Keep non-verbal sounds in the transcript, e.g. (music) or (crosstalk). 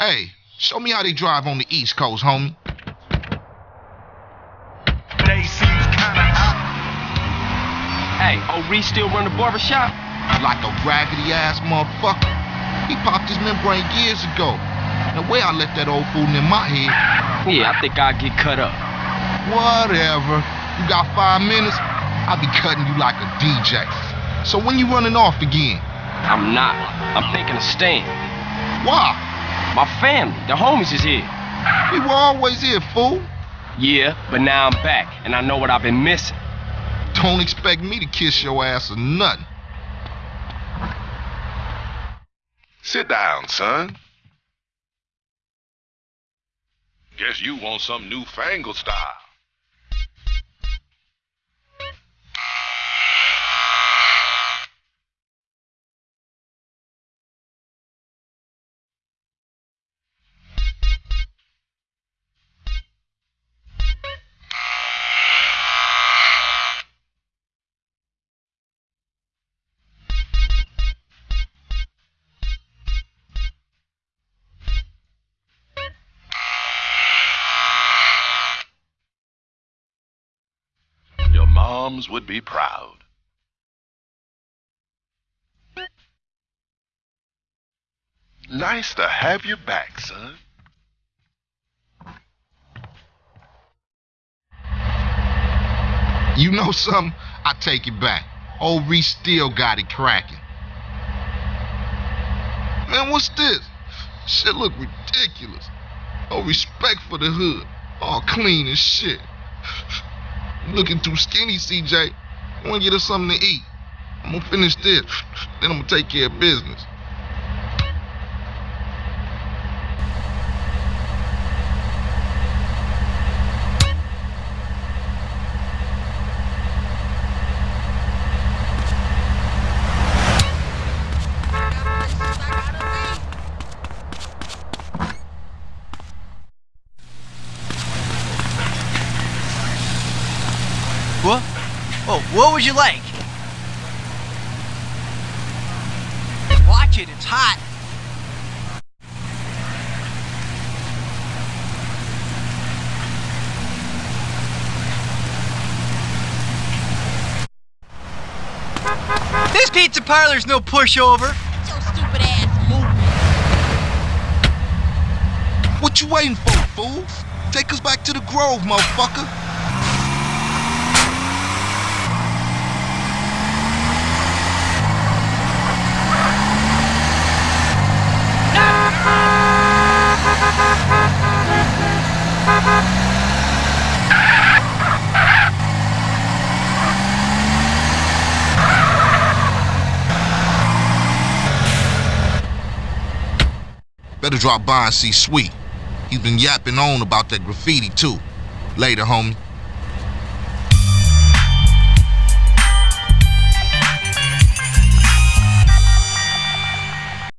Hey, show me how they drive on the East Coast, homie. They seems kinda hot. Hey, old Reece still run the barbershop? Like a raggedy ass motherfucker. He popped his membrane years ago. The way I let that old fool in my head. Yeah, I think I'll get cut up. Whatever. You got five minutes? I'll be cutting you like a DJ. So when you running off again? I'm not. I'm thinking of staying. Why? My family, the homies is here. We were always here, fool. Yeah, but now I'm back, and I know what I've been missing. Don't expect me to kiss your ass or nothing. Sit down, son. Guess you want some newfangled style. Moms would be proud. Nice to have you back, son. You know something? I take it back. Old Reece still got it cracking. Man, what's this? Shit look ridiculous. No respect for the hood. All clean as shit. (laughs) Looking too skinny, CJ. I wanna get us something to eat. I'm gonna finish this. Then I'm gonna take care of business. What? Oh, what would you like? Watch it, it's hot. This pizza parlor's no pushover. Your stupid ass moving. What you waiting for, fool? Take us back to the Grove, motherfucker. Better drop by and see Sweet. He's been yapping on about that graffiti too. Later, homie.